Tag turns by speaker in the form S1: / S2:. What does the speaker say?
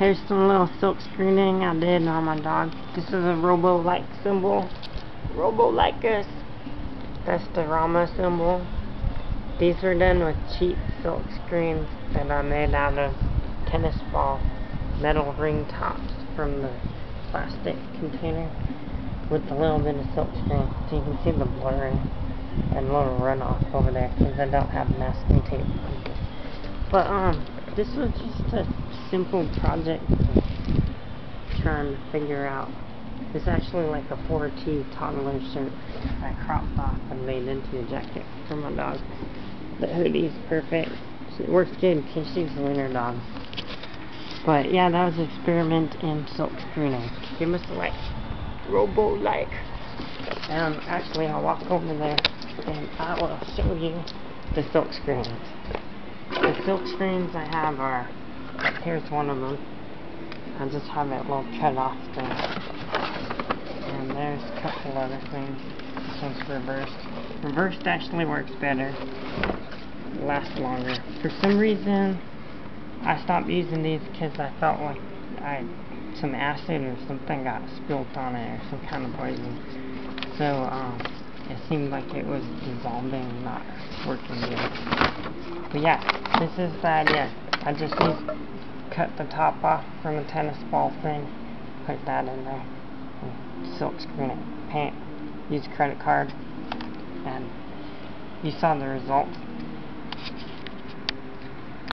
S1: Here's some little silk screening I did on my dog. This is a robo-like symbol. Robo-Licus. That's the Rama symbol. These were done with cheap silk screens that I made out of tennis ball metal ring tops from the plastic container with a little bit of silk screen so you can see the blurring and little runoff over there because I don't have masking tape. But um, this was just a simple project trying to figure out. It's actually like a 4T toddler shirt I cropped off and made into a jacket for my dog. The hoodie's perfect. It works good in case she's a winter dog. But yeah, that was an experiment in silk screening. Give us a like. Robo-like. And actually, I'll walk over there and I will show you the silk screens. The silk screens I have are, here's one of them. I just have it little cut off there. And there's a couple other things. This one's reversed. Reversed actually works better. Lasts longer. For some reason, I stopped using these because I felt like I some acid or something got spilled on it or some kind of poison. So um, seemed like it was dissolving, not working good. But yeah, this is the idea. I just used cut the top off from a tennis ball thing, put that in there, and silk screen it, paint, use credit card, and you saw the result.